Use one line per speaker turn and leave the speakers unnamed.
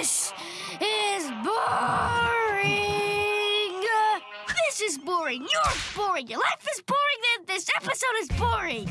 This is boring. This is boring. You're boring. Your life is boring. This episode is boring.